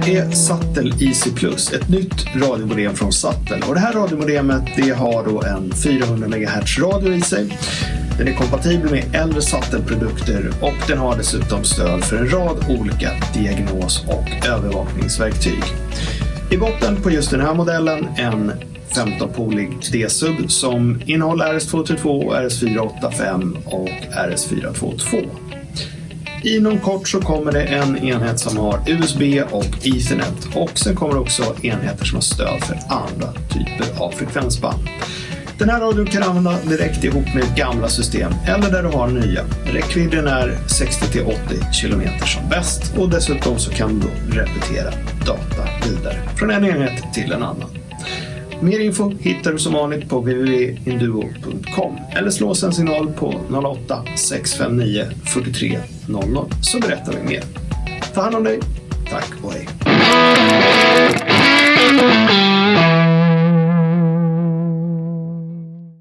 här är Sattel Easy Plus, ett nytt radiomodem från Sattel. Och det här radiomodemet det har då en 400 MHz radio i sig. Den är kompatibel med äldre Sattel-produkter och den har dessutom stöd för en rad olika diagnos och övervakningsverktyg. I botten på just den här modellen en 15-polig D-sub som innehåller RS232, RS485 och RS422. Inom kort så kommer det en enhet som har USB och Ethernet och sen kommer det också enheter som har stöd för andra typer av frekvensband. Den här radion kan använda direkt ihop med gamla system eller där du har nya. Räckvidden är 60-80 km som bäst och dessutom så kan du repetera data vidare från en enhet till en annan. Mer info hittar du som vanligt på www.induo.com eller slå oss en signal på 08 659 43 00 så berättar vi mer. Ta hand om dig. Tack och hej.